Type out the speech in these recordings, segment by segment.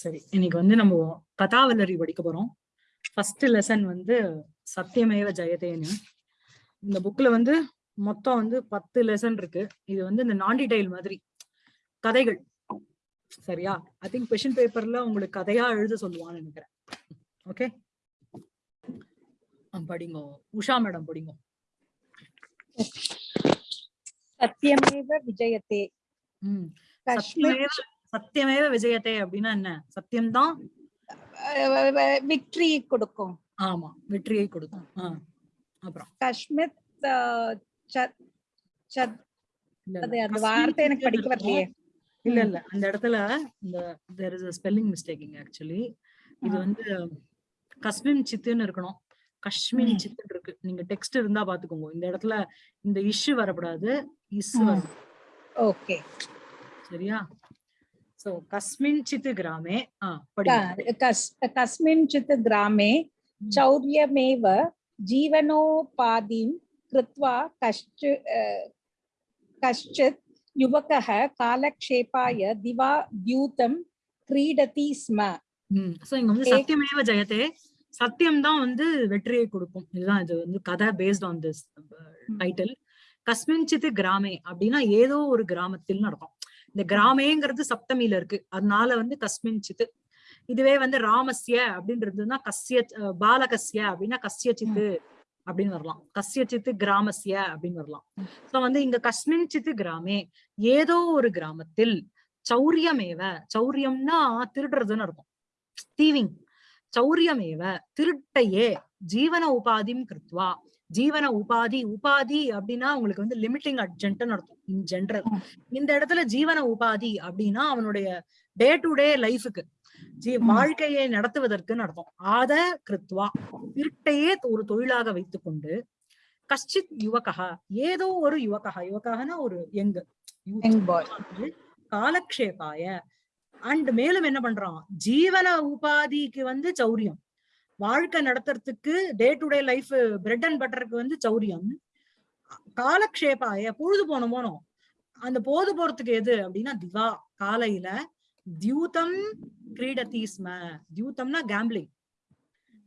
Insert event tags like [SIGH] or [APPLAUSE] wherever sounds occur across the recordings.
சரி. இன்னைக்கு வந்து நம்ம கதாவல்லரி படிக்க போறோம். ஃபர்ஸ்ட் லெசன் வந்து சத்தியமேவ ஜெயதேன்னு. இந்த புக்ல வந்து மொத்தம் வந்து பத்து லெசன் இருக்கு. இது வந்து இந்த நான் டீடைல் மாதிரி. கதைகள். சரியா? ஐ திங்க் கொஷின் பேப்பர்ல உங்களுக்கு கதையா எழுத சொல்லுவான்னு நினைக்கிறேன். ஓகே படிங்க. உஷா மேடம் படிங்க. சத்தியமேவ விஜயத்தே. சத்தியமேவ சத்தியமேவ விஜயத்தே அப்படின்னா என்ன? சத்தியம்தான். விக்டரி கொடுக்கும். ஆமா வெற்றியை கொடுக்கும். அப்புறம். கஷ்மித். அந்த வார்த்தை எனக்கு படிக்க வரலையே. இல்ல இல்ல. அந்த இடத்துல இந்த there is spelling mistaking actually இது. வந்து கஸ்மின் சித்துன்னு இருக்கணும். காஷ்மீரி ம். சித்துன்னு இருக்கு. நீங்க டெக்ஸ்ட் இருந்தா பாத்துக்கோங்க. இந்த இடத்துல இந்த இஷ்யூ வரக்கூடாது. Is okay. சரியா? சோ கஸ்மின் சித்து கிராமே ஆ படிங்க கஸ்மிஞ்சித் கிராமே ம். चौर्यमेव जीवनोपाधिं कृत्वा कश्चि अ, कश्चित् युवकः कालक्षेपाय दिवा द्यूतं क्रीडति स्म ம் சோ இங்க வந்து ஏக்- சத்தியமேவ ஜெயத்தே சத்தியம் தான் வந்து வெற்றியை கொடுக்கும் இதுதான் இது வந்து கதை பேஸ்ட் ஆன் திஸ் டைட்டில் கஸ்மின்சித்து கிராமே அப்படின்னா ஏதோ ஒரு கிராமத்தில் நடக்கும் இந்த கிராமேங்கிறது சப்தமியில இருக்கு. அதனால வந்து கஸ்மின்சித்து இதுவே வந்து ராமஸ்ய அப்படின்றதுன்னா கஸ்ய பாலகஸ்ய அப்படின்னா கஸ்யச்சித்து அப்படின்னு வரலாம். கஸ்யச்சித்து கிராமஸ்ய அப்படின்னு வரலாம். சோ வந்து இங்க கஸ்மின்சித்து கிராமே ஏதோ ஒரு கிராமத்தில் சௌரியமேவ சௌரியம்னா திருடுறதுன்னு அர்த்தம். தீவிங். சௌரியமேவ திருட்டையே ஜீவன உபாதிம் கிருத்வா. ஜீவன உபாதி உபாதி அப்படின்னா உங்களுக்கு வந்து லிமிட்டிங் அர்ஜென்ட்னு அர்த்தம் இன் ஜென்ரல். இந்த இடத்துல ஜீவன உபாதி அப்படின்னா அவனுடைய டே டு டே லைஃபுக்கு ஜீ. வாழ்க்கையை நடத்துவதற்குன்னு அர்த்தம் ஆத கிருத்வா திருட்டையே ஒரு தொழிலாக வைத்துக்கொண்டு கஷ்டித் யுவகா ஏதோ ஒரு யுவகா யுவகானா ஒரு boy. காலக்ஷேபாய அண்ட் மேலும் என்ன பண்றான் ஜீவன உபாதிக்கு வந்து சௌரியம் வாழ்க்கை நடத்துறதுக்கு day to day life bread and பட்டருக்கு வந்து சௌரியம். காலக்ஷேபாய பொழுது போன போனோம் அந்த போது போறதுக்கு எது அப்படின்னா திவா. காலையில தியூதம் கிரீடதி ஸ்ம தியூதம்னா கேம்பிளிங்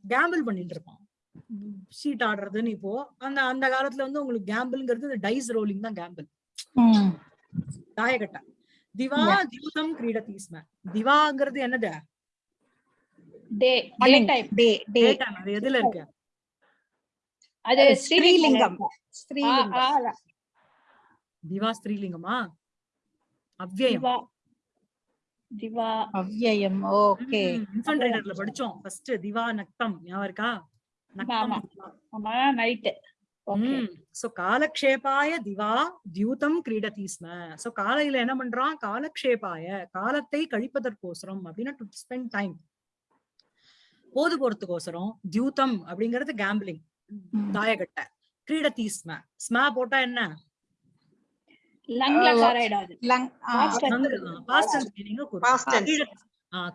கேம்பிள் பண்ணிட்டு இருப்பான். ஷீட் ஆடுறதுன்னு இப்போ அந்த அந்த காலத்துல வந்து உங்களுக்கு கேம்பிள்ங்கிறது டைஸ் ரோலிங் தான் கேம்பிள். தாயகட்ட. திவா. தியூதம் கிரீடதி ஸ்ம திவாங்கிறது என்னது? Day day. டைம். அது எதுல இருக்கு? அது ஸ்ரீலிங்கம். ஸ்ரீலிங்கம். ஸ்ரீலிங்கம். திவா ஸ்திரீலிங்கமா அவ்யயம் திவா. திவா. அவ்யயம் ஓகே. இன்ஃபன்ட் ரைடர்ல படிச்சோம். ஃபர்ஸ்ட் திவா நக்தம். ஞாபகம் இருக்கா? நக்தம் ஆமா. ம். சோ காலக்ஷேபாய திவா தியூதம் கிரீடதி ஸ்ம. சோ காலையில என்ன பண்றான்? காலக்ஷேபாய காலத்தை கழிப்பதற்கோசரம் அப்படின்னா டு ஸ்பெண்ட் டைம் போது போறதுக்கோசரம் தியூதம் அப்படிங்கிறது கேம்பிளிங் தாயகட்ட கிரீடதி ஸ்ம ஸ்ம போட்டா என்ன.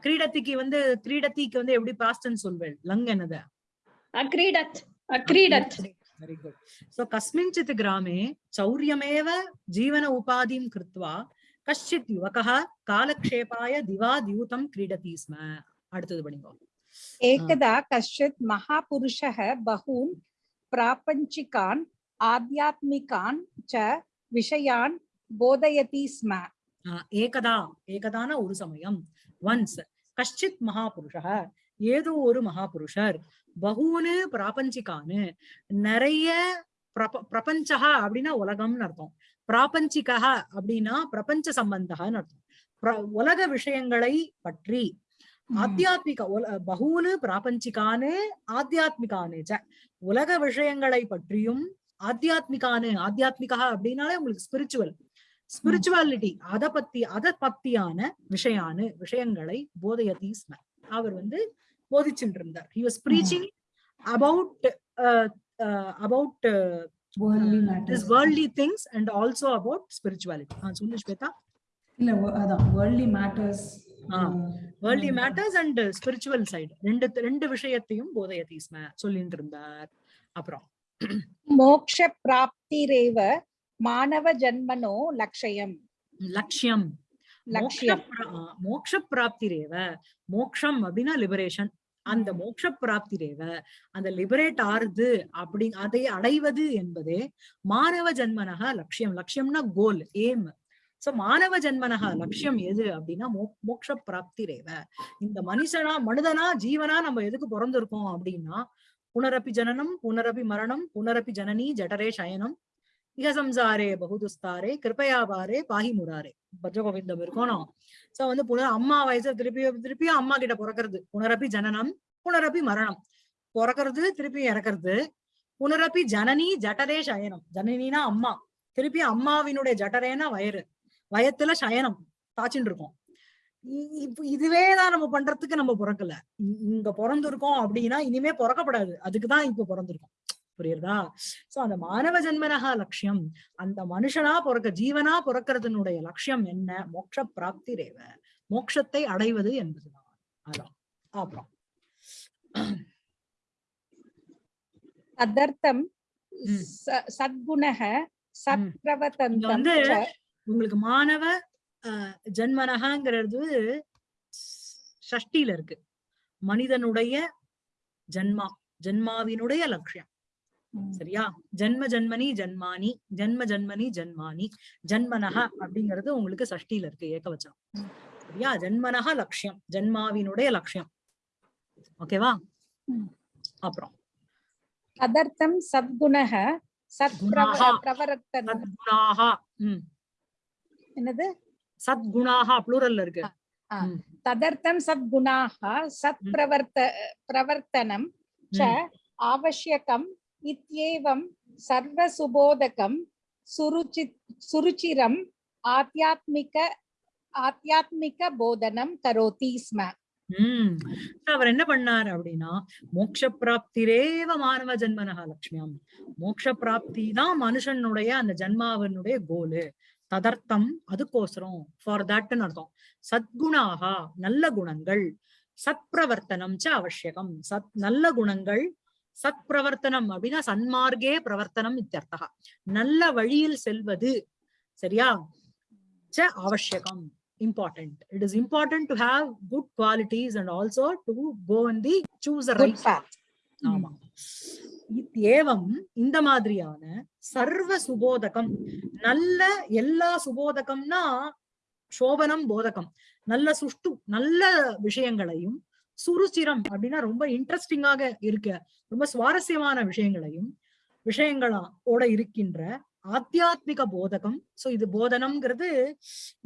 கிரீடத்திக்கு வந்து கிரீடத்திக்கு வந்து எப்படி பாஸ்ட் டென்ஸ் சொல்வேன் லங் என்னது? அக்ரீடத் அக்ரீடத். வெரி குட் சோ கஸ்மிஞ்சித் கிராமே சௌரியமேவ ஜீவன உபாதிம் கிருத்வா கஷ்டித் யுவகः காலக்ஷேபாய திவா தியூதம் கிரீடதி ஸ்ம அடுத்தது படிங்கோ. एकदा कश्चित् महापुरुषः बहून् प्रापञ्चिकान् आध्यात्मिकान् च विषयान् बोधयति स्म ஆஹ் ஏகதா ஏகதான ஒரு சமயம் ஒன்ஸ் கஷ்டித் மகாபுருஷः ஏதோ ஒரு மகாபுருஷர் பகூனு பிராபஞ்சிகானு நிறைய பிரப பிரபஞ்சகா அப்படின்னா உலகம்னு அர்த்தம் பிராபஞ்சிகா அப்படின்னா பிரபஞ்ச சம்பந்தகான்னு அர்த்தம் பிர- உலக விஷயங்களை பற்றி ஆத்தியாத்மிக பகூனு பிராபஞ்சிகானு ஆத்தியாத்மிகானு ச உலக விஷயங்களை பற்றியும் ஆத்தியாத்மிகானு ஆத்தியாத்மிகா அப்படின்னாலே உங்களுக்கு ஸ்பிரிச்சுவல் ஸ்பிரிச்சுவாலிட்டி அத பத்தி அத பத்தியான விஷயானு விஷயங்களை போதயதி ஸ்ம அவர் வந்து போதிச்சுட்டு இருந்தார் he was preaching about about this worldly things and also about spirituality சொல்லு ஸ்வேதா. இல்ல அதான் worldly matters worldly matters and spiritual side ரெண்டு ரெண்டு விஷயத்தையும் போதையதி சொல்லிட்டு இருந்தார் அப்புறம். மோக்ஷ பிராப்தி ரேவ மாணவ ஜென்மனோ லட்சயம் லட்சியம் மோக்ஷ பிராப்தி ரேவ மோக்ஷம் அப்படின்னா லிபரேஷன் அந்த மோட்ச பிராப்தி ரேவ அந்த லிபரேட் ஆறுது அப்படி அதை அடைவது என்பதே மாணவ ஜன்மனக லட்சியம் லட்சியம்னா கோல் ஏம் சோ மானவ ஜென்மனகா லட்சியம் எது அப்படின்னா மோ மோக்ஷ பிராப்திரேவ இந்த மனுஷனா மனிதனா ஜீவனா நம்ம எதுக்கு பிறந்திருக்கோம் அப்படின்னா புனரப்பி ஜனனம் புனரப்பி மரணம் புனரப்பி ஜனனி ஜடரே சயனம் இக சம்சாரே பகுதுஸ்தாரே கிருபயாபாரே பாகி முராரே பஜகோவிந்தம் இருக்கணும். சோ வந்து புனர் அம்மா வயசு திருப்பி திருப்பியும் அம்மா கிட்ட பிறக்கிறது. புனரப்பி ஜனனம் புனரப்பி மரணம். பிறக்கிறது திருப்பி இறக்குறது. புனரப்பி ஜனனி ஜட்டரே சயனம். ஜனனினா அம்மா. திருப்பி அம்மாவினுடைய ஜட்டரேனா வயிறு. வயத்துல சயனம் தாச்சின்னு இருக்கோம். இப்ப இதுவேதான் நம்ம பண்றதுக்கு நம்ம பிறக்கல. இங்க பிறந்திருக்கோம் அப்படின்னா இனிமே பிறக்கப்படாது. அதுக்குதான் இப்ப பிறந்திருக்கோம். புரியுறதா? சோ அந்த மானவ ஜன்மனகா லட்சியம் அந்த மனுஷனா பிறக்க ஜீவனா பிறக்கிறதுனுடைய லட்சியம் என்ன? மோட்ச பிராப்தி ரேவ. மோட்சத்தை அடைவது என்பதுதான். அதான். அப்புறம். ததர்த்தம் ம். ச- உங்களுக்கு மாணவ ஜன்மனகாங்கிறது ஷஷ்டியில இருக்கு. மனிதனுடைய ஜன்மா ஜன்மாவினுடைய லட்சியம். சரியா? ஜன்ம ஜன்மனி ஜன்மானி ஜன்ம ஜன்மனி ஜன்மானி ஜன்மனக அப்படிங்கிறது உங்களுக்கு சஷ்டியில இருக்கு ஏகவச்சனம் சரியா? ஜன்மனக லட்சியம் ஜன்மாவினுடைய லட்சியம். ஓகேவா. அப்புறம். ததர்த்தம் சத்குணாக உம் என்னது? சத்குணாக ப்ளூரல்ல இருக்கு. ததர்த்தம் சத்குணாக சத் பிரவர்த்த பிரவர்த்தனம் ச ஆவசியகம் இத்தியேவம் சர்வ சுபோதகம் சுருச்சி சுருச்சிரம் ஆத்தியாத்மிக ஆத்தியாத்மிக போதனம் கரோதி ஸ்ம. உம் அவர் என்ன பண்ணாரு அப்படின்னா மோட்ச பிராப்திரேவ மாணவ ஜென்மனகா லட்சுமியாம் மோட்ச பிராப்தி தான் மனுஷனுடைய அந்த ஜென்மாவனுடைய கோலு ததர்த்தம் அதுக்கோசரம் ஃபார் தட்னு அர்த்தம். சத்குணாகா நல்ல குணங்கள். சத்பிரவர்த்தனம் ச அவசியகம். சத் நல்ல குணங்கள் சத் பிரவர்த்தனம் அப்படின்னா சன்மார்க்கே பிரவர்த்தனம் இத்தியர்த்தகா. நல்ல வழியில் செல்வது சரியா? ச அவசியகம் important. It is important to have good qualities and also to go in the choose the right path. ஏவம் இந்த மாதிரியான சர்வ சுபோதகம். நல்ல எல்லா சுபோதகம்னா சோபனம் போதகம். நல்ல சுஷ்டு நல்ல விஷயங்களையும் சுருச்சிரம் அப்படின்னா ரொம்ப இன்ட்ரெஸ்டிங்காக இருக்க ரொம்ப சுவாரஸ்யமான விஷயங்களையும் விஷயங்களோட ஓட இருக்கின்ற ஆத்தியாத்மிக போதகம். சோ இது போதனம்ங்கிறது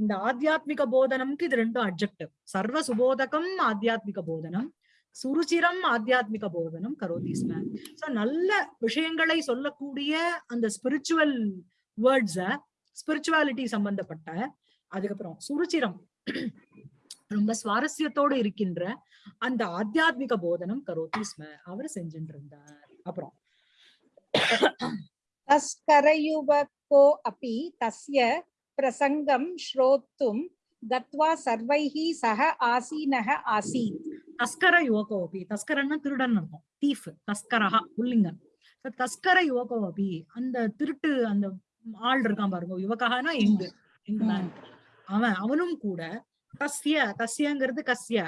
இந்த ஆத்தியாத்மிக போதனம்க்கு இது ரெண்டும் அப்ஜெக்டிவ் சர்வ சுபோதகம் ஆத்தியாத்மிக போதனம். சுருச்சிரம் ஆத்தியாத்மிக போதனம் கரோதி ஸ்ம சோ நல்ல விஷயங்களை சொல்லக்கூடிய அந்த ஸ்பிரிச்சுவல் வேர்ட்ஸ ஸ்பிரிச்சுவாலிட்டி சம்பந்தப்பட்ட அதுக்கப்புறம் சுருச்சிரம் ரொம்ப சுவாரஸ்யத்தோடு இருக்கின்ற அந்த ஆத்தியாத்மிக போதனம் கரோதி ஸ்ம அவர் செஞ்சுட்டு இருந்தார் அப்புறம் तस्करयुवको अपि तस्य प्रसङ्गं श्रोतुं गत्वा सर्वैः सह आसीनः आसीत् தஸ்கர யுவகோபி தஸ்கரன்னா திருடன் இருக்கும் தீஃப் தஸ்கரஹா புல்லிங்கன் தஸ்கர யுவகோபி அந்த திருட்டு அந்த ஆள் இருக்கான் பாருங்க யுவகானா எங்கு அவன் அவனும் கூட கஸ்ய கஸ்யங்கிறது கஸ்ய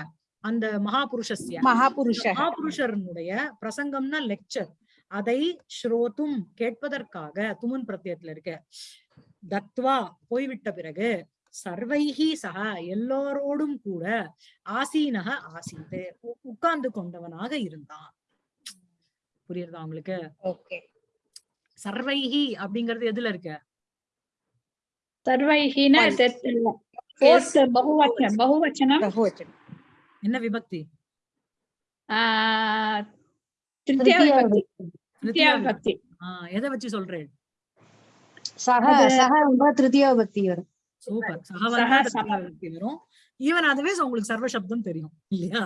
அந்த மகாபுருஷஸ்ய. மகாபுருஷ. மகாபுருஷனுடைய பிரசங்கம்னா லெக்சர் அதை ஸ்ரோத்தும் கேட்பதற்காக துமன் பிரத்தியத்துல இருக்க தத்வா போய்விட்ட பிறகு சர்வைகி சகா எல்லாரோடும் கூட ஆசீனக ஆசீத்து உட்கார்ந்து கொண்டவனாக இருந்தான். புரியுறதா உங்களுக்கு? சர்வைகி அப்படிங்கறது எதுல இருக்கு? சர்வைகினா பகுவச்சனம். பகுவச்சனம்? என்ன விபக்தி? எதை வச்சு சொல்றேன்? சக சக திருத்தியா பக்தி வரும். சூப்பர். சக, சகவந்தா சக. திருத்தியா விபக்தி வரும். ஈவன் அதுவே உங்களுக்கு சர்வ சப்தம் தெரியும் இல்லையா?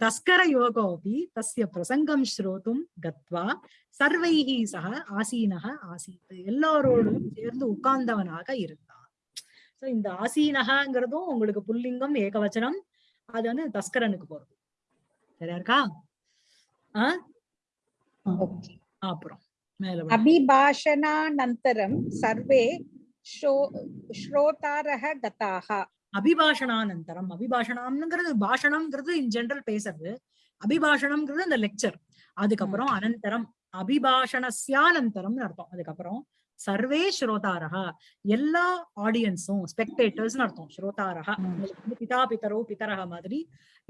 தஸ்கர யோகோபி தஸ்ய பிரசங்கம் ஸ்ரோதும் கத்வா சர்வைஹி சக ஆசீனக ஆசீத். எல்லோரோடும் சேர்ந்து உட்கார்ந்தவனாக இருந்தான் சோ இந்த ஆசீனகங்கிறதும் உங்களுக்கு புல்லிங்கம் ஏகவச்சனம் அது வந்து தஸ்கரனுக்கு போறது. சரியா இருக்கா? ஆஹ் அப்புறம். अभिभाषणानन्तरं सर्वे शो- श्रोतारः गताः அபிபாஷணானந்தரம் அபிபாஷணம்ங்கிறது பாஷணம்ங்கிறது இன் ஜெனரல் பேசுறது அபிபாஷணம்ங்கிறது அந்த லெக்சர் அதுக்கப்புறம் அனந்தரம் அபிபாஷணஸ்யானந்தரம்னு அர்த்தம் அதுக்கப்புறம் சர்வே ஸ்ரோதாரஹா எல்லா ஆடியன்ஸும் ஸ்பெக்டேட்டர்ஸ்னு அர்த்தம் ஸ்ரோதாரஹா ம். உங்களுக்கு வந்து பிதா பிதரோ பிதரஹ மாதிரி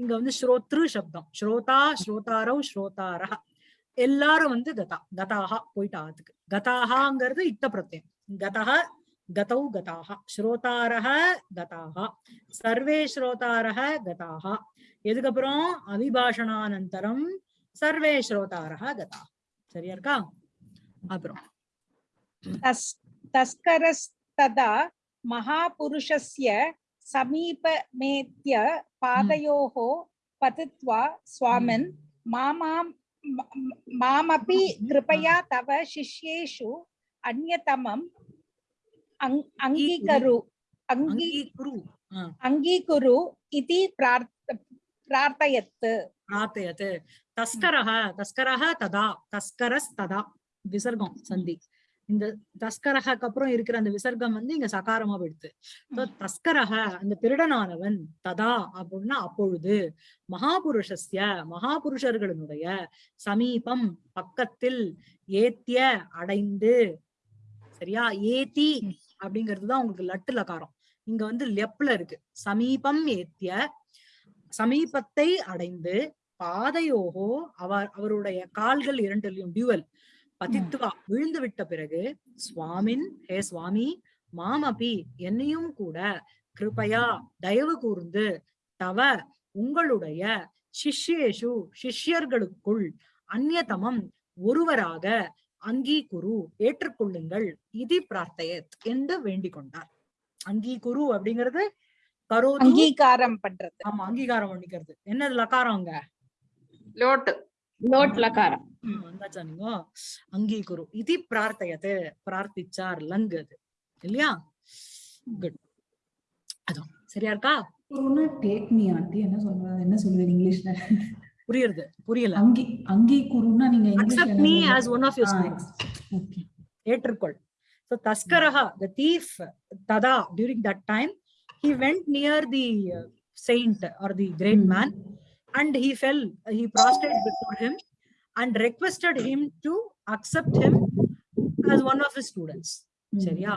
இங்க வந்து ஸ்ரோத்ரு சப்தம் ஸ்ரோதா ஸ்ரோதாரோ ஸ்ரோதாரஹ எல்லாரும் வந்து கதா கதாகா போயிட்டாத்துக்கு கதாகாங்கிறது இத்த பிரத்யம். கதா கதௌ கதாகா ஸ்ரோதாரக கதாகா சர்வே ஸ்ரோதாரக கதாகா எதுக்கப்புறம்? அபிபாஷணானந்தரம் சர்வே ஸ்ரோதாரக கதா சரியா இருக்கா? அப்புறம். தஸ்கரஸ்ததா மகாபுருஷஸ்ய சமீபமேத்ய பாதையோகோ பதித்வா சுவாமின் மாமாம் மாமபி கிருபயா தவ சிஷ்யேஷு அந்யதமம் அங்கீகரு அங்கீகுரு அங்கீகுரு இது பிரார்த்தயத் பிரார்த்தயத் தஸ்கரः தஸ்கரः ததா தஸ்கரஸ் ததா. விசர்கம் சந்தி. இந்த தஸ்கரஹக்கு அப்புறம் இருக்கிற அந்த விசர்க்கம் வந்து இங்க சகாரமா போயிடுது. So, தஸ்கரஹ அந்த திருடனானவன் ததா அப்படின்னா அப்பொழுது மகாபுருஷஸ்ய மகாபுருஷர்களுடைய சமீபம் பக்கத்தில் ஏத்திய அடைந்து சரியா? ஏத்தி அப்படிங்கிறதுதான் உங்களுக்கு லட்டு லகாரம் இங்க வந்து லெப்ல இருக்கு. சமீபம் ஏத்திய சமீபத்தை அடைந்து பாதையோகோ அவர் அவருடைய கால்கள் இரண்டிலையும் டியூவல். பதித்துவா விழுந்து விட்ட பிறகு சுவாமின் ஹே சுவாமி மாமபி என்னையும் கூட கிருபையா தயவு கூர்ந்து தவ உங்களுடைய சிஷ்யேஷு சிஷ்யர்களுக்குள் அந்நியதமம் ஒருவராக அங்கீகுரு ஏற்றுக்கொள்ளுங்கள் இது பிரார்த்தையத் என்று வேண்டிக் கொண்டார். அங்கீகுரு அப்படிங்கிறது கரோது. அங்கீகாரம் பண்றது. ஆமா அங்கீகாரம் பண்ணிக்கிறது. என்னது லக்காரம் அங்க? லோட்டு. ಲೋಟ್ಲಕಾರ ಅಂದಾಜ ನೀವು ಅಂಗೀಕರು ಇತಿ ಪ್ರಾರ್ಥಯತೆ ಪ್ರಾರ್ಥಿಚಾರ್ ಲಂಗ್ ಅದು இல்லையா குட் அதான் சரியா இருக்கா ஒருனா டேக் மீ ஆண்டி என்ன சொல்றது என்ன சொல்லுவீங்க இங்கிலீஷ்ல புரியுது புரியல அங்கி அங்கி குருனா நீங்க accept me as one of your snakes okay ஏற்றுக்கொள் so taskaraha the thief tada during that time he went near the saint or the great mm. man and he fell he prostrated before him and requested him to accept him as one of his students. Seriya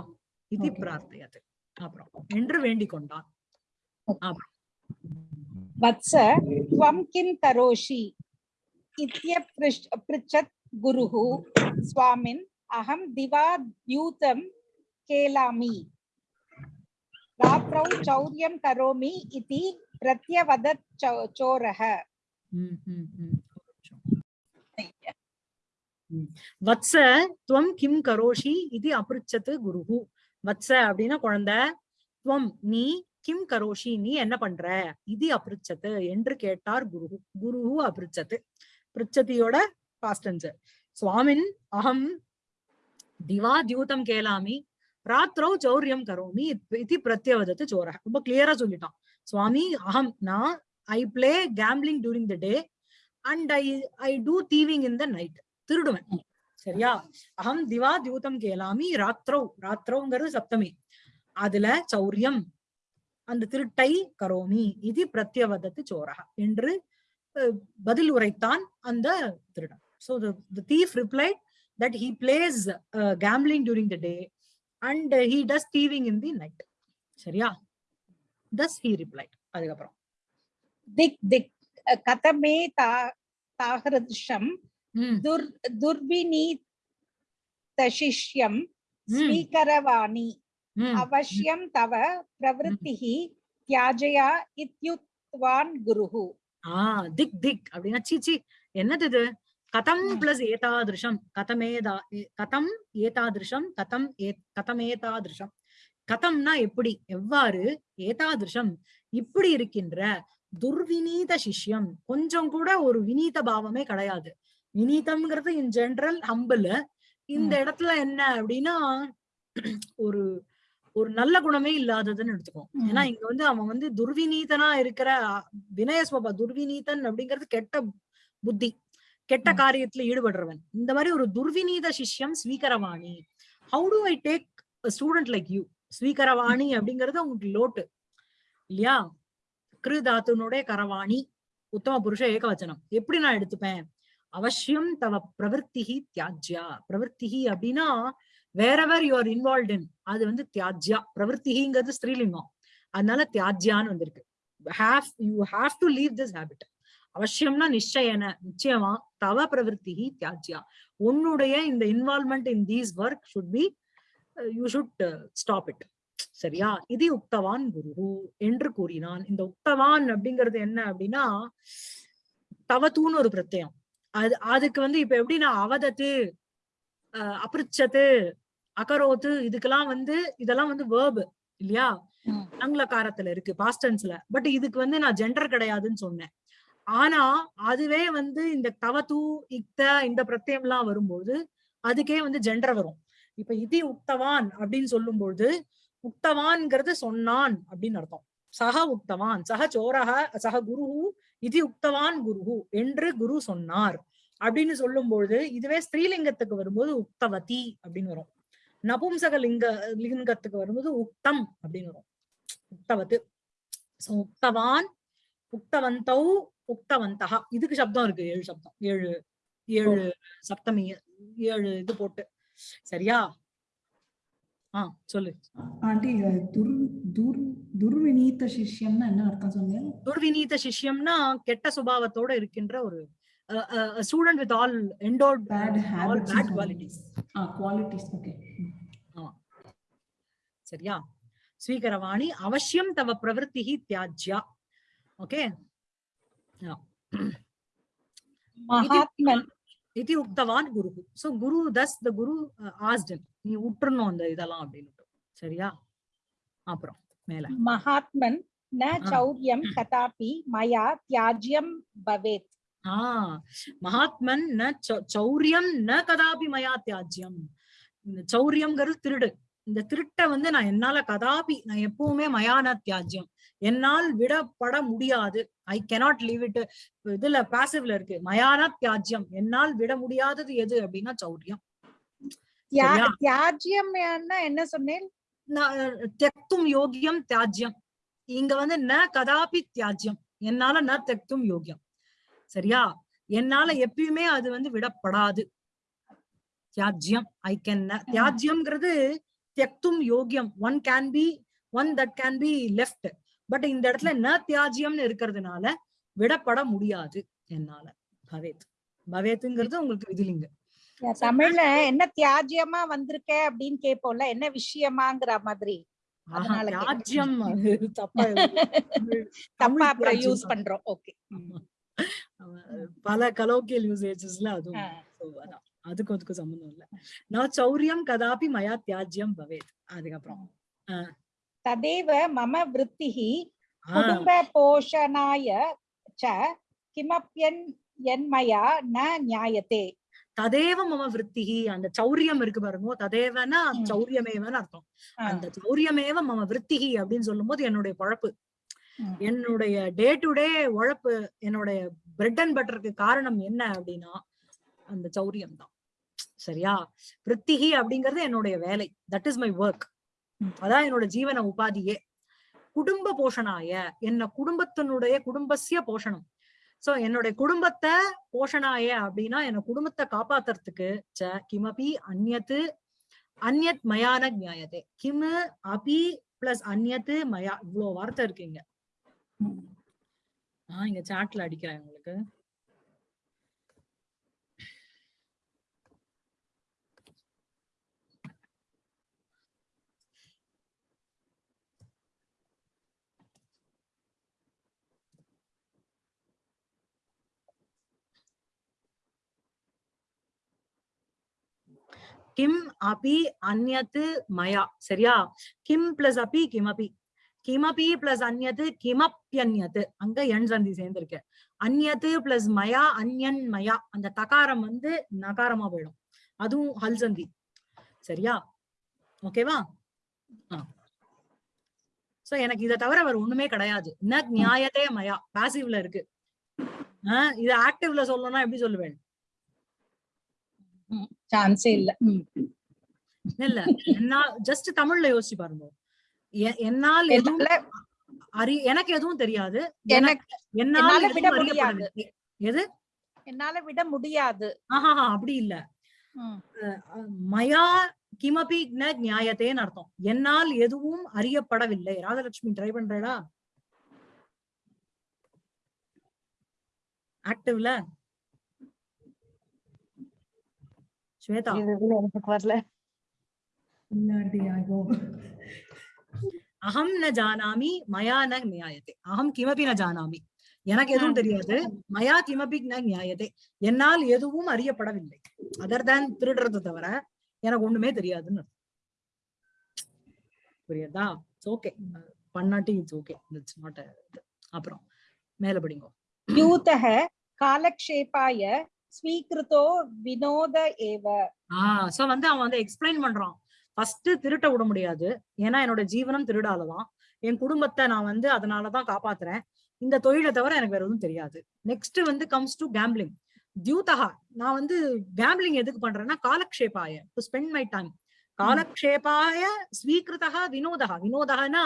idhi prarthayate apra endru vendi kondan apra vatsa tvam kim taroshi itya prichat guruhu swamin aham diva dyutam kelami Rapra Chauryam Karomi Iti பிரத்யவத சோரக. வத்ச துவம் கிம் கரோஷி இது அபிருச்சத்து குருஹு. வத்ச அப்படின்னா குழந்தை. துவம் நீ கிம் கரோஷி நீ என்ன பண்ற? இது அபிருச்சத்து என்று கேட்டார் குரு குருஹு அபிருச்சத்து. பிருச்சதியோட பாஸ்டன்சர் சுவாமின் அகம் திவா தியூதம் கேளாமி ராத்திரோ சௌரியம் கரோமி இது பிரத்யவதத்து சோர ரொம்ப கிளியரா சொல்லிட்டான். சுவாமி அகம் நான் I play gambling during the day and I I do thieving in the night திருடுவேன். சரியா? அகம் திவா தியூதம் கேளாமி ராத்திரோ ராத்திரோங்கிறது சப்தமி. அதுல சௌரியம் அந்த திருட்டை கரோமி இது பிரத்யவதத்து சோரகா என்று பதில் உரைத்தான் அந்த திருடன். So the the thief replied that he plays uh, gambling during the day and uh, he does thieving சரியா? தஸ் ஹி ரிப்ளைட் அதுக்கப்புறம். திக் திக் கதமே தா தாகிருஷம் துர் துர்வினி தசிஷ்யம் ஸ்வீகரவாணி அவசியம் தவ பிரவருத்திஹி தியாஜயா இத்யுத்வான் குருஹு. ஆ திக் திக் அப்படின்னா சீச்சி என்னது இது? கதம் பிளஸ் ஏதாதிருஷம். கதமேதா கதம் ஏதாதிருஷம் கதம் ஏ கதமேதாதிருஷம் கதம்னா எப்படி? எவ்வாறு? ஏதாதிருஷம். இப்படி இருக்கின்ற துர்வினீத சிஷ்யம். கொஞ்சம் கூட ஒரு வினீத பாவமே கிடையாது. வினீதம்ங்கிறது இன் ஜெனரல் ஹம்பிள் இந்த இடத்துல என்ன அப்படின்னா ஒரு ஒரு நல்ல குணமே இல்லாததுன்னு எடுத்துக்கோ. ஏன்னா இங்க வந்து அவன் வந்து துர்விநீதனா இருக்கிற வினய ஸ்வபா துர்விநீதன் அப்படிங்கிறது கெட்ட புத்தி. கெட்ட. காரியத்துல ஈடுபடுறவன். இந்த மாதிரி ஒரு துர்விநீத சிஷ்யம் ஸ்வீகரவாணி. How do I take student like you ஸ்வீகரவாணி அப்படிங்கறது உங்களுக்கு லோட்டு. இல்லையா? கிரு தாத்துனுடைய கரவாணி உத்தம புருஷ ஏகவச்சனம். எப்படி நான் எடுத்துப்பேன்? அவசியம் தவ பிரவருத்திஹி தியாஜ்யா. பிரவருத்திஹி அப்படின்னா wherever you are involve in அது வந்து தியாஜ்யா. பிரவருத்திஹிங்கிறது ஸ்ரீலிங்கம். அதனால தியாஜ்யான்னு வந்திருக்கு. Have you have to leave this habit அவசியம்னா நிச்சயன நிச்சயமா தவ பிரவருத்திஹி தியாஜ்யா. உன்னுடைய இந்த involvement in these work should be you should stop it சரியா? இது உக்தவான் குரு என்று கூறினான். இந்த உக்தவான் அப்படிங்கிறது என்ன அப்படின்னா தவத்தூன்னு ஒரு பிரத்யம். அது அதுக்கு வந்து இப்ப எப்படின்னா அவதத்து அபிருச்சத்து அகரோத்து இதுக்கெல்லாம் வந்து இதெல்லாம் வந்து வேர்பு இல்லையா. ஆங்கிலக்காரத்துல இருக்கு பாஸ்டன்ஸ்ல பட் இதுக்கு வந்து நான் ஜெண்டர் கிடையாதுன்னு சொன்னேன். ஆனா அதுவே வந்து இந்த தவத்து இக்த இந்த பிரத்யம் எல்லாம் வரும்போது அதுக்கே வந்து ஜெண்டர் வரும். இப்ப இது உக்தவான் அப்படின்னு சொல்லும்போது உக்தவான்ங்கிறது சொன்னான் அப்படின்னு அர்த்தம். சக உக்தவான் சக சோரக சக குருஹு இது உக்தவான் குருஹு என்று குரு சொன்னார் அப்படின்னு சொல்லும்பொழுது இதுவே ஸ்திரீலிங்கத்துக்கு வரும்போது உக்தவதி அப்படின்னு வரும். நபும்சக லிங்க லிங்கத்துக்கு வரும்போது உக்தம் அப்படின்னு வரும். உக்தவத்து. உக்தவான் உக்தவந்தௌ உக்தவந்தகா இதுக்கு சப்தம் இருக்கு ஏழு சப்தம். ஏழு ஏழு சப்தமி ஏழு இது போட்டு. சரியா? ஆ சொல்லு. ஆண்டி துர் துர் துர்வினீத சிஷ்யம்னா என்ன அர்த்தம் சொன்னீங்க துர்விநீத சிஷ்யம்னா கெட்ட சுபாவத்தோட இருக்கின்ற ஒரு student with all endowed bad habits bad qualities ah qualities okay சரியா? ஸ்வீகரவாணி அவசியம் தவ பிரவருத்திஹி தியாஜ்யா. ஓகே மகாத்மன். இது உக்தவான் குரு சோ குரு தஸ் த குரு ஆஸ்ட் நீ உற்றுணும் அந்த இதெல்லாம் அப்படின்னு சரியா? அப்புறம் மேல. மகாத்மன் ந ஆ. சௌரியம் கதாபி மயா தியாஜ்யம் பவேத். ஆஹ் மகாத்மன் ந சௌரியம் ந கதாபி மயா தியாஜ்யம். சௌரியம்ங்கிறது திருடு. இந்த திருட்டை வந்து நான் என்னால கதாபி நான் எப்பவுமே மயான தியாஜ்யம். என்னால் விடப்பட முடியாது. ஐ கெனாட் லீவ் இட் இதுல பாசிவ்ல இருக்கு. மயான தியாஜ்யம். என்னால் விட முடியாதது எது அப்படின்னா சௌரியம். தியா- சரியா? தியாஜ்யம் என்ன சொன்னேன்? தெக்தும் யோகியம் தியாஜ்யம். இங்க வந்து ந கதாபி தியாஜ்யம். என்னால ந தெக்தும் யோகியம். சரியா? என்னால எப்பயுமே அது வந்து விடப்படாது. தியாஜ்யம். ஐ கேன் தியாஜ்யம்ங்கிறது தெக்தும் யோகியம் one can be one that can be left but இந்த இடத்துல ந தியாஜ்யம்னு இருக்கிறதுனால விடப்பட முடியாது என்னால. பவேத். பவேத்துங்கிறது உங்களுக்கு விதிலிங்க. தமிழ்ல என்ன தியாஜ்யமா வந்திருக்க அப்படின்னு கேட்போம்ல என்ன விஷயமாங்கிற மாதிரி. தியாஜ்யம் தப்பா [LAUGHS] தப்பா அப்புறம் யூஸ். பண்றோம். ஓகே பல கலோக்கியல் யூசேஜஸ்ல அதுவும் அதுக்கும் அதுக்கும் சம்பந்தம் இல்ல. நான் சௌரியம் கதாபி மயா தியாஜ்யம் பவேத். அதுக்கப்புறம். ததேவ மம ஆஹ் குடும்ப போஷணாய ச கிமப்யன் என்மயா ந நியாயத்தே ததேவ மம விருத்திஹி அந்த சௌரியம் இருக்கு பாருங்க. ததேவனா. சௌரியமேவன்னு அர்த்தம். அந்த சௌரியமேவ மம விருத்திஹி அப்படின்னு சொல்லும்போது என்னுடைய பழப்பு. என்னுடைய டே டு டே உழைப்பு என்னுடைய பிரெட் அண்ட் பட்டருக்கு காரணம் என்ன அப்படின்னா அந்த சௌரியம் தான். சரியா? விற்த்திகி அப்படிங்கிறது என்னுடைய வேலை. தட் இஸ் மை ஒர்க் அதான் என்னோட ஜீவன உபாதியே. குடும்ப போஷணாய என்ன குடும்பத்தினுடைய குடும்பசிய போஷணம். சோ என்னுடைய குடும்பத்தை போஷணாய அப்படின்னா என்ன குடும்பத்தை காப்பாத்துறதுக்கு ச கிமபி அந்யத்து அந்நத் மயான நியாயத்தை கிமு அபி பிளஸ் அந்யத்து மயா. இவ்வளவு வார்த்தை இருக்கீங்க ஆஹ் இங்க சாட்ல அடிக்கிறேன் உங்களுக்கு. கிம் அபி அந்யத்து மயா சரியா கிம் பிளஸ் அபி கிமபி கிமபி பிளஸ் அந்யத்து கிமப்யன்யத்து அங்க எண் சந்தி சேர்ந்திருக்கு. அந்யத்து பிளஸ் மயா அந்யன் மயா அந்த தகாரம் வந்து நகாரமா போயிடும். அதுவும் ஹல் சந்தி. சரியா? ஓகேவா சோ எனக்கு இதை தவிர வேற ஒண்ணுமே கிடையாது. ந நியாயத்தே மயா. பாசிவ்ல இருக்கு. ஆஹ் இது ஆக்டிவ்ல சொல்லணும்னா எப்படி சொல்லுவேன்? சான்ஸே இல்ல. இல்ல என்னால் ஜஸ்ட் தமிழ்ல யோசிச்சு பாருங்க. என்னால் எதுவும் அறி எனக்கு எதுவும் தெரியாது. எனக்கு என்னால் விட அறியப்படவில்லை. எது? என்னால விட முடியாது. ஆஹா அப்படி இல்ல. மயா கிமபி நியாயத்தேன்னு அர்த்தம். என்னால் எதுவும் அறியப்படவில்லை. ராஜலட்சுமி ட்ரை பண்றடா. ஆக்டிவ்ல ஸ்வேதா எனக்கு வரல அகம் ந ஜானாமி மயா ந நியாயத்தே அகம் கிமபி ந ஜானாமி. எனக்கு எதுவும் தெரியாது. மயா கிமபி ந நியாயத்தே என்னால் எதுவும் அறியப்படவில்லை. அதர் தேன் திருடுறது தவிர எனக்கு ஒண்ணுமே தெரியாதுன்னு. புரியுதா? இட்ஸ் ஓகே பண்ணாட்டி இட்ஸ் ஓகே இட்ஸ் நாட் அப்புறம் மேல படிங்க. யூதः காலக்ஷேபாய ஸ்வீகிருதோ வினோத ஏவ. ஆஹ் சோ வந்து அவன் வந்து எக்ஸ்பிளைன் பண்றான். ஃபர்ஸ்ட் திருட்ட விட முடியாது. ஏன்னா என்னோட ஜீவனம் திருடாலதான் என் குடும்பத்தை நான் வந்து அதனாலதான் காப்பாத்துறேன். இந்த தொழிலை தவிர எனக்கு வேற எதுவும் தெரியாது. நெக்ஸ்ட் வந்து கம்ஸ் டு கேம்பிளிங் தியூதகா நான் வந்து கேம்பிளிங் எதுக்கு பண்றேன்னா காலக்ஷேபாய டு ஸ்பெண்ட் மை டைம் காலக்ஷேபாய ஸ்வீகிருதா வினோதகா. வினோதகனா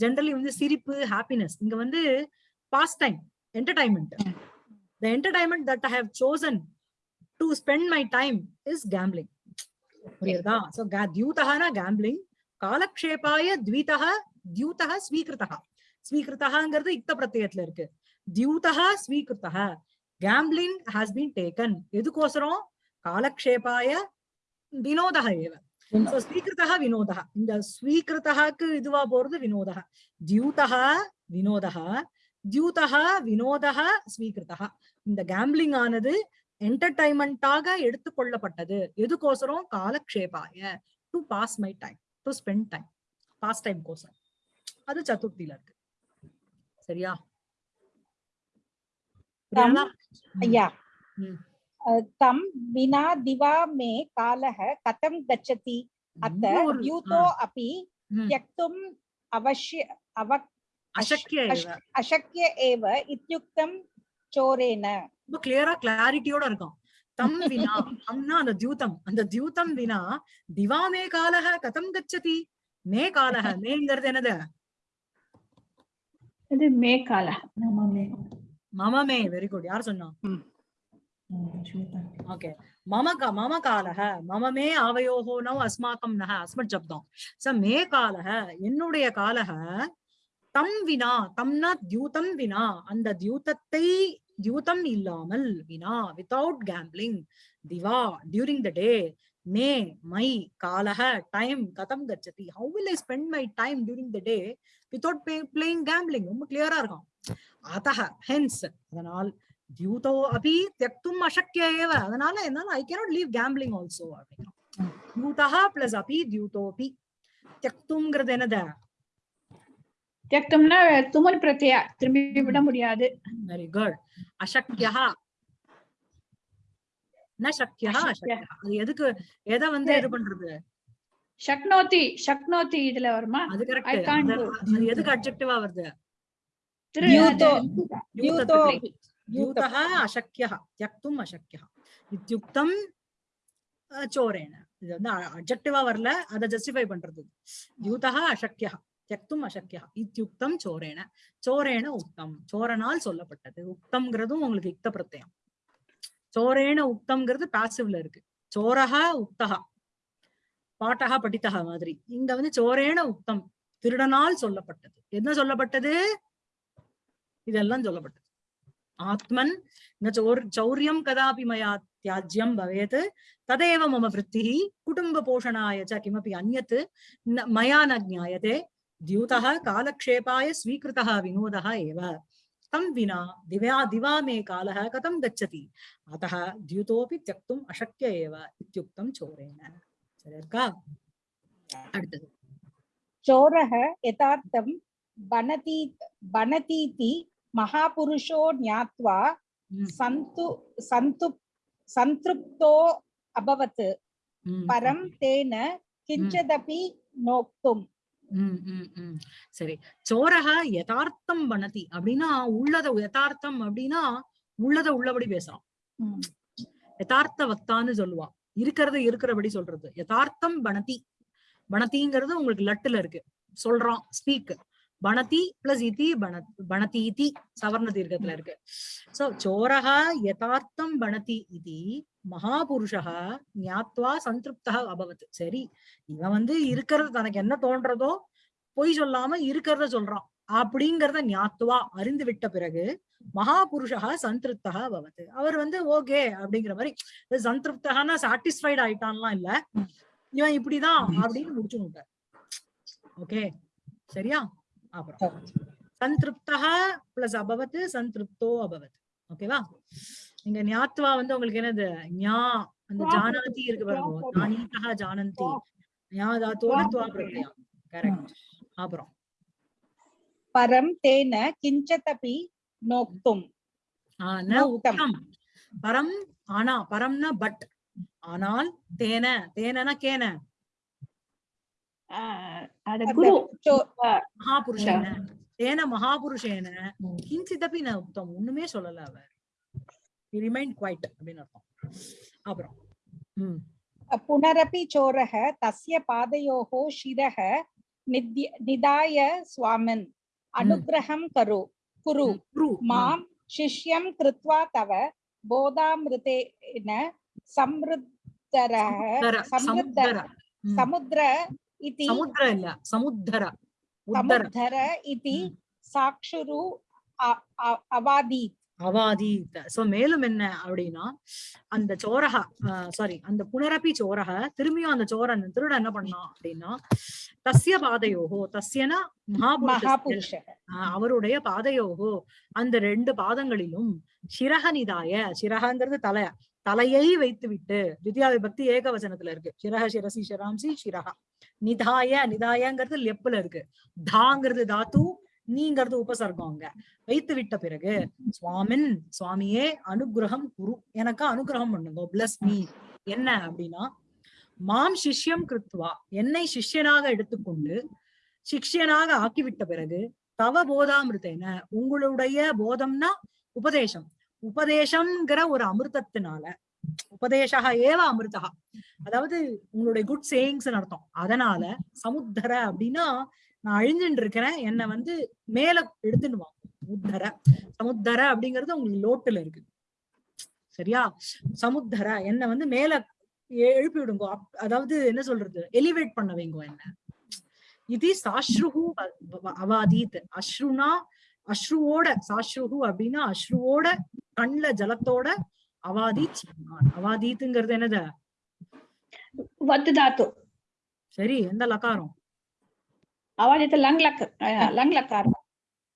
ஜென்ரலி வந்து சிரிப்பு ஹாப்பினஸ் இங்க வந்து pass time entertainment the entertainment that I have chosen to spend my time is gambling. புரியுதா? சோ தியூதகனா கேம்பிளிங் காலக்ஷேபாய த்வீதக தியூதக ஸ்வீகிருதக ஸ்வீகிருதகாங்கிறது இக்த பிரத்யத்துல இருக்கு. தியூதக ஸ்வீகிருதக கேம்பிளிங் ஹாஸ் பீன் டேக்கன் எதுக்கோசரம்? காலக்ஷேபாய வினோதக ஏவ. சோ ஸ்வீகிருதக வினோதக இந்த ஸ்வீகிருதகாக்கு இதுவா போறது வினோதக தியூதக வினோதக தியூதக வினோதக ஸ்வீகிருதக இந்த கேம்பிளிங் ஆனது என்டர்டைன்மெண்ட்டாக எடுத்துக்கொள்ளப்பட்டது எதுக்கோசரம்? காலக்ஷேபாய. To pass my time to spend time pass time கோசரம். அது சதுர்த்தியில இருக்கு. சரியா? ஐயா. தம் வினா திவா மே காலக கதம் கச்சதி அத்த யூதோ அபி தியக்தும் அவசிய அவ அசக்கிய ஏவ இத்யுக்தம் சோரேன ரொம்ப கிளியரா கிளாரிட்டியோட இருக்கும் தம் வினா தம்னா அந்த தியூதம் அந்த தியூதம் வினா திவா மே காலக கதம் கச்சதி. மே காலக மேங்கிறது என்னது? அது மே காலக மம மே. வெரி குட் யார் சொன்னா? ஓகே மம க மம காலக மம மே ஆவயோகோ நவ் அஸ்மாக்கம் நக அஸ்மத் ஜப்தம். ச மே காலக என்னுடைய காலக தம் வினா தம்னா தியூதம் வினா அந்த தியூதத்தை தியூதம் இல்லாமல் வினா வித்தவுட் கேம்பிளிங் திவா டியூரிங் த டே மே மை காலக டைம் கதம் கச்சதி. How will I spend my time during the day without playing gambling ரொம்ப கிளியரா இருக்கும். அத்தக ஹென்ஸ் அதனால் தியூதோ அபி தியக்தும் அசக்கிய ஏவ. அதனால என்னால I cannot leave gambling also அப்படிங்கிறோம். தியூதா பிளஸ் அபி தியூதோபி தியக்தும்ங்கிறது என்னது? தியக்தம்னா துமல் பிரத்யா திரும்பி விட முடியாது. வெரி குட் அசக்யா. சக்யா? அது எதுக்கு எதை வந்து இது பண்றது? சக்னோதி சக்னோதி இதுல வருமா? அது கரெக்ட் அது எதுக்கு அட்ஜெக்டிவா வருது? யூதஹ அசக்யா. தியக்தும் அசக்யா. இத்யுக்தம் சோரேன. இது வந்து அட்ஜெக்டிவா வரல. அத ஜஸ்டிஃபை பண்றது. யூதஹ அசக்யா. தியக்தும் அசக்கியா இத்தியுக்தம் சோரேன சோரேன உக்தம் சோரனால் சொல்லப்பட்டது। உக்தம்ங்கிறதும் உங்களுக்கு யுக்த பிரத்யம் சோரேன உக்தம்ங்கிறது பாசிவ்ல இருக்கு। சோரஹா உக்தகா பாட்டகா படித்தகா மாதிரி। இங்க வந்து சோரேன உக்தம் திருடனால் சொல்லப்பட்டது। என்ன சொல்லப்பட்டது? இதெல்லாம் சொல்லப்பட்டது. ஆத்மன் சௌரியம் கதாபி மயா தியாஜ்யம் பவேத் ததேவ மம விருத்தி குடும்ப போஷணாய ச கிமபி அந்நத் மயா ந ஜாயதே द्यूतः कालक्षेपाय स्वीकृतः विनोदः एव तं विना दिव्या दिवा मे कालः कथं गच्छति अतः द्यूतोऽपि त्यक्तुम् अशक्य एव इत्युक्तं चोरेण சரி இருக்கா அடுத்தது चोरः यथार्थं बनति बनतीति महापुरुषो ज्ञात्वा ம், सन्तु सन्तु सन्तृप्तो अभवत् ம், परं तेन किञ्चिदपि नोक्तुम् ம், ம், ம். சரி. சோரக யதார்த்தம் பண்ணதி அப்படின்னா உள்ளத யதார்த்தம் அப்படின்னா உள்ளத உள்ளபடி பேசுறான் யதார்த்த வக்தான்னு சொல்லுவா. இருக்கிறது இருக்கிறபடி சொல்றது. யதார்த்தம் பணதி பணதிங்கிறது உங்களுக்கு லட்டுல இருக்கு. சொல்றோம் ஸ்பீக் பணதி பிளஸ் இதி பணதி இதி சவர்ண தீர்க்கத்துல இருக்கு. சோ சோரஹா யதார்த்தம் பணதி இதி மகாபுருஷः ஞாத்வா சந்திருப்தா அபவத். சரி இவன் வந்து இருக்கிறது தனக்கு என்ன தோன்றதோ பொய் சொல்லாம இருக்கிறத சொல்றான். அப்படிங்கறத ஞாத்துவா அறிந்து விட்ட பிறகு மகாபுருஷா சந்திருப்தா பவத் அவர் வந்து ஓகே அப்படிங்கிற மாதிரி சந்திருப்தகான சாட்டிஸ்ஃபைட் ஆயிட்டான்லாம் இல்ல. இவன் இப்படிதான் அப்படின்னு முடிச்சு விட்டார். ஓகே சரியா? அப்புறம் சந்திருப்தா பிளஸ் அபவத் சந்திருப்தோ அபவத். ஓகேவா? இங்க ஞாத்வா வந்து உங்களுக்கு என்னது? ஞா அந்த ஜானாதி இருக்கு பாருங்க. ஜானீதா ஜானந்தி. ஞா தாத்தோட துவா பிரத்யா. கரெக்ட் அப்புறம். பரம் தேன கிஞ்சதபி நோக்தும். உக்தம் பரம் ஆனா பரம்னா பட். ஆனால் தேன. தேனனா கேன. மகாபுருஷேன. தேன மகாபுருஷேன. ம். கிஞ்சிதப்பி ந உக்தம் ஒண்ணுமே சொல்லல அவர். he remained quiet अब्रौ पुनरपि चोरः तस्य पादयोः शिरः निधाय स्वामिन्। अनुग्रहं करो कुरु। माँ शिष्यं कृत्वा तव बोधामृतेन समृद्धरः समृद्धर समुद्र इति समुद्र अल्ल समुद्धर समुद्धर इति साक्षुरु अवादीत्। அவாதி. சோ மேலும் என்ன அப்படின்னா அந்த சோரக சாரி அந்த புனரப்பி சோரக திரும்பியும் அந்த சோரன் திருட என்ன பண்ணான் அப்படின்னா தஸ்ய பாதையோகோ தஸ்யனா மகாபுருஷ அவருடைய பாதையோகோ அந்த ரெண்டு பாதங்களிலும் சிரக நிதாய சிரகங்கிறது தலைய தலையை வைத்து விட்டு திவ்யா விபக்தி ஏக வசனத்துல இருக்கு. சிரக சிரசி சிராம்சி சிரகா. நிதாய நிதாயங்கிறது லெப்புல இருக்கு. தாங்கிறது தாத்து நீங்கிறது உபசர்க்கம் அங்க வைத்து விட்ட பிறகு சுவாமின் சுவாமியே அனுகிரகம் குரு. எனக்கு அனுகிரகம் பண்ணுங்க பிளஸ் மீ என்ன அப்படின்னா மாம் சிஷ்யம் கிருத்வா. என்னை சிஷ்யனாக எடுத்துக்கொண்டு சிஷ்யனாக ஆக்கிவிட்ட பிறகு தவ போதாமிருத்தேன உங்களுடைய போதம்னா உபதேசம். உபதேசம்ங்கிற ஒரு அமிர்தத்தினால உபதேசா ஏவ அமிர்தா அதாவது உங்களுடைய குட் சேயிங்ஸ் அர்த்தம். அதனால சமுத்தர அப்படின்னா நான் அழிஞ்சுட்டு இருக்கிறேன் என்னை வந்து மேல எடுத்துன்னு உத்தர சமுத்தர அப்படிங்கிறது உங்களுக்கு லோட்டுல இருக்கு. சரியா? சமுத்தர என்ன வந்து மேல எழுப்பி விடுங்க. அதாவது என்ன சொல்றது? எலிவேட் பண்ண வைங்க என்ன. இது சாஸ்ருஹு அவாதீத். அஸ்ருனா அஸ்ருவோட சாஸ்ருஹு அப்படின்னா அஸ்ருவோட கண்ல ஜலத்தோட அவாதீத் சொன்னான் அவாதீத்துங்கிறது என்னது? சரி எந்த லக்காரம்? அவாதித்து லங் லக் லங் லக்கார்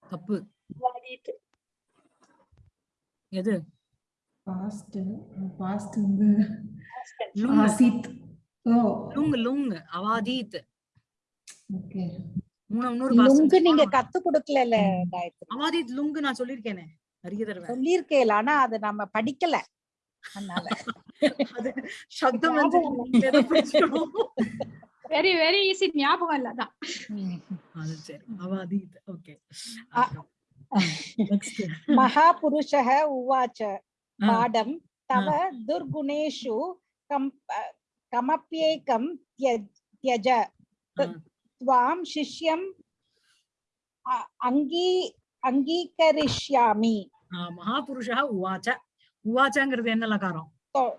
தப்பு. அவாதித்து எது? பாஸ்ட் பாஸ்ட் வந்து லுங் ஆசித். ஓ. லுங் லுங் அவாதீத். ஓகே. லுங்கு நீங்க கத்து கொடுக்கல அவாதீத் லுங் நான் சொல்லியிருக்கேனே நிறைய தடவை. சொல்லியிருக்கேல ஆனா அது நம்ம படிக்கல. அதனால. அது சப்தம் வந்து நீங்களே தான் படிச்சுக்கணும். வெரி வெரி ஈஸி ஞாபகம் இல்ல அதான் அது சரி அவாதீத் ஓகே அ- நெக்ஸ்ட் महापुरुषः उवाच पाडं तव दुर्गुणेषु कम् कमप्येकं त्यज त्यज त्वां शिष्यम् अ- अङ्गी अङ्गीकरिष्यामि மகாபுருஷா உவாச்ச உவாச்சங்கிறது என்ன லக்காரம் तो-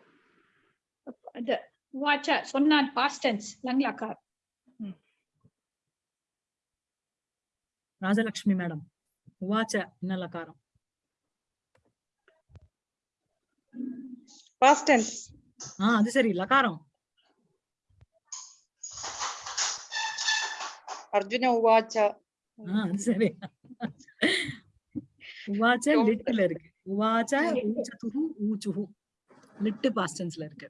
இது வாட்ச சொன்னான் பாஸ்ட் டென்ஸ் லங் லக்கார் ராஜலட்சுமி மேடம் உவாச்ச என்ன லக்காரம். Past tense ஆஹ் அது சரி uvacha ஆஹ் அது சரி. உவாச்ச லிட்டுல இருக்கு. உவாச்ச ஊச்சதுஹு ஊச்சுஹு லிட்டு பாஸ்டன்ஸ்ல இருக்கு.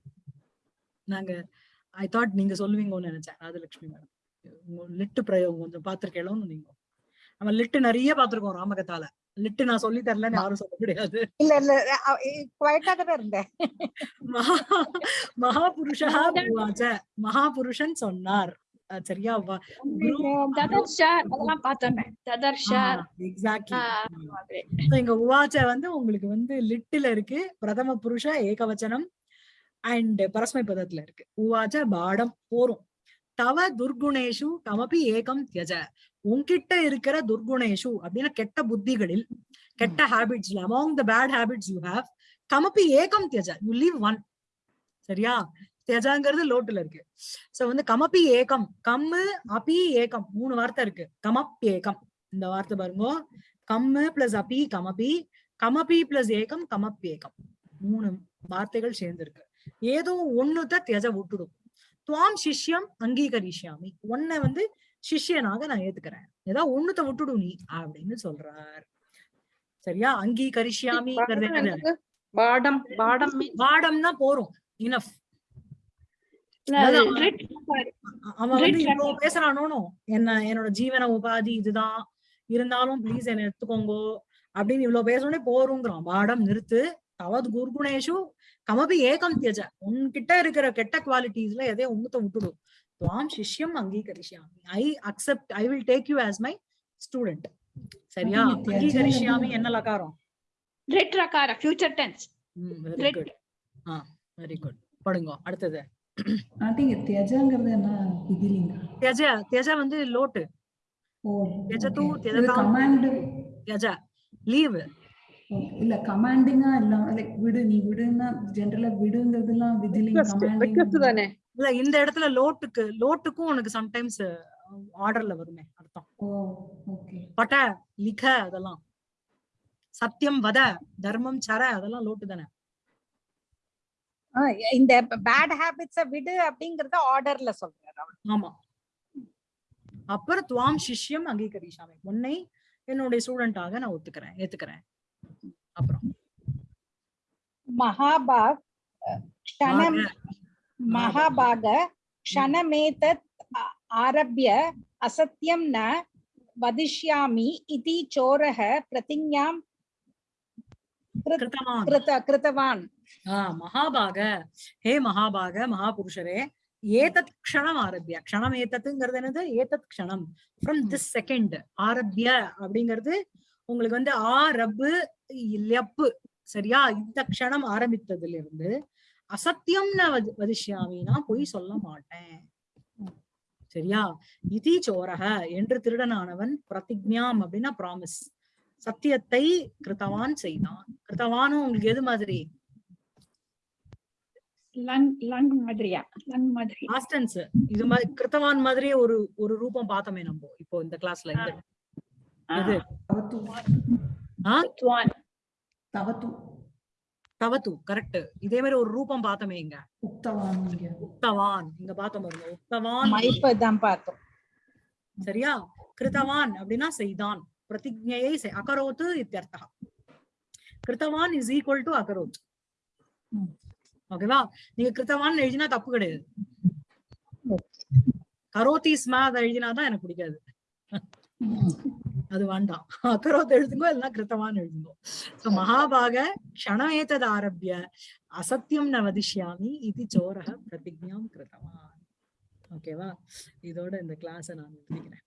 நாங்க ஐ தாட் நீங்க சொல்லுவீங்கன்னு நினைச்சேன். ராஜலட்சுமி மேடம் லிட்டு பிரயோகம் கொஞ்சம் பாத்திருக்கேளோன்னு நீங்க நம்ம லிட்டு நிறைய பாத்திருக்கோம் ராமகத்தால. லிட்டு நான் சொல்லி தரலன்னு யாரும் சொல்ல முடியாது. இல்ல இல்ல குவைட்டா தானே இருந்தேன். மகா மகாபுருஷா மகாபுருஷன் சொன்னார். சரியா? இங்க உவாச்ச வந்து உங்களுக்கு வந்து லிட்டில இருக்கு. பிரதம புருஷ ஏகவச்சனம் அண்ட் பரஸ்மை பதத்துல இருக்கு. உவாச்ச பாடம் போரும். தவ துர்குணேஷு கமபி ஏகம் தியஜ. உன்கிட்ட இருக்கிற துர்குணேஷு அப்படின்னா கெட்ட புத்திகளில் கெட்ட ஹேபிட்ஸ்ல among the bad habits you have கமபி ஏகம் தியஜ. யூ லீவ் ஒன் சரியா? தியஜாங்கிறது லோட்டுல இருக்கு. சோ வந்து கமபி ஏகம் கம்மு அபி ஏகம் மூணு வார்த்தை இருக்கு. கமப் ஏகம். இந்த வார்த்தை பாருங்க. கம்மு பிளஸ் அபி கமபி. கமபி பிளஸ் ஏகம் கமப் ஏகம். மூணு வார்த்தைகள் சேர்ந்திருக்கு. ஏதோ ஒண்ணுத்த தியஜ விட்டுடும். துவாம் சிஷ்யம் அங்கீகரிஷ்யாமி. உன்னை வந்து சிஷ்யனாக நான் ஏத்துக்கிறேன். ஏதாவது ஒண்ணுத்த விட்டுடு நீ அப்படின்னு சொல்றார். சரியா? என்னது? பாடம் பாடம்னா போறோம். இனஃப். அவன் வந்து இவ்வளவு பேசுறானோ என்ன என்னோட ஜீவன உபாதி இதுதான். இருந்தாலும் ப்ளீஸ் என்ன எடுத்துக்கோங்கோ அப்படின்னு இவ்வளவு பேசணும்னே போறோங்கிறான் பாடம் நிறுத்து. தவது குர்குணேஷு கமபி ஏகம் தியஜ உன்கிட்ட இருக்கிற கெட்ட குவாலிட்டிஸ்ல எதையோ உங்கத்த விட்டுடும் துவாம் சிஷ்யம் அங்கீகரிஷ்யாமி. I accept I will take you as my student சரியா? தியஜ அங்கீகரிஷ்யாமி என்ன லகாரம்? ரிட் ரகார future tense very. Good ah very good படுங்க அடுத்தது. ஆண்டி இங்க தியஜாங்கிறது என்ன? விதிலிங்க தியஜ தியஜ வந்து லோட்டு. ஓ okay. இது தியஜதாம். கமாண்ட் தியஜ லீவ் இல்ல கமாண்டிங்கா இல்லாம லைக் விடு நீ விடுன்னா ஜெனரலா விடுங்கிறதுலாம் கமாண்டிங் தானே? இல்ல இந்த இடத்துல லோட்டுக்கு லோட்டுக்கும் உனக்கு சம்டைம்ஸ் ஆர்டர்ல வருமே அர்த்தம். ஓ ஓகே பட லிக அதெல்லாம். சத்தியம் வத தர்மம் சர அதெல்லாம் லோட்டு தானே. இந்த பேட் ஹேபிட்ஸ விடு அப்படிங்கறத ஆர்டர்ல சொல்றாரு. ஆமா. அப்புறம் துவாம் சிஷ்யம் அங்கீகரிஷாமி உன்னை என்னுடைய ஸ்டூடெண்டாக நான் ஒத்துக்கிறேன் ஏத்துக்கிறேன். அப்புறம். மகாபாக் க்ஷணம் பாக. மகாபாக க்ஷணமேதத் ஆரப்ய அசத்தியம் ந வதிஷ்யாமி இதி சோரः பிரதிஞ்ஞாம் கிருத்தவான். மகாபாக. ஹே மகாபாக மகாபுருஷரே ஏதத் க்ஷணம் ஆரம்பிய க்ஷணம் ஏதத்துங்கிறது என்னது? ஏதத் க்ஷணம். ஃப்ரம் திஸ் செகண்ட் ஆரம்பிய அப்படிங்கிறது உங்களுக்கு வந்து ஆ ரப்பு லப்பு சரியா? இந்த க்ஷணம் ஆரம்பித்ததுல இருந்து அசத்தியம் ந வதி- வதிஷ்யாமி நான் பொய் சொல்ல மாட்டேன். சரியா? இதி சோரக என்று திருடனானவன் பிரதிஜ்ஞாம் அப்படின்னா ப்ராமிஸ் சத்தியத்தை கிருத்தவான் செய்தான். கிருத்தவானும் உங்களுக்கு எது மாதிரி? இது மாதிரி கிருத்தவான் மாதிரியே ஒரு ஒரு ரூபம் பார்த்தோமே நம்ம இப்போ இந்த கிளாஸ்ல தவத்து. துவான் தவத்து. தவத்து கரெக்ட் இதே மாதிரி ஒரு ரூபம் பார்த்தோமே இங்க. உக்தவான் உக்தவான். இங்க பார்த்தோம் பாருங்க. உக்தவான். பார்த்தோம். சரியா? கிருத்தவான் அப்படின்னா செய்தான். பிரதிஜையை செய். அகரோத்து இத்தியர்த்தா கிருத்தவான் இஸ் ஈக்குவல் டு அகரோத். ஓகேவா? நீங்க கிருத்தவான் எழுதினா தப்பு கிடையாது. கரோத்தி ஸ்மா அதை எழுதினாதான் எனக்கு பிடிக்காது. அது வேண்டாம். அக்கரோத் எழுதுங்கோ இல்லைன்னா கிருத்தவான் எழுதுங்கோ. சோ மகாபாக க்ஷணமேதத் ஆரம்பிய அசத்தியம் ந வதிஷ்யாமி இது சோரக பிரதிஜ்ஞாம் கிருத்தவான். ஓகேவா இதோட இந்த கிளாஸை நான் நிறுத்திக்கிறேன்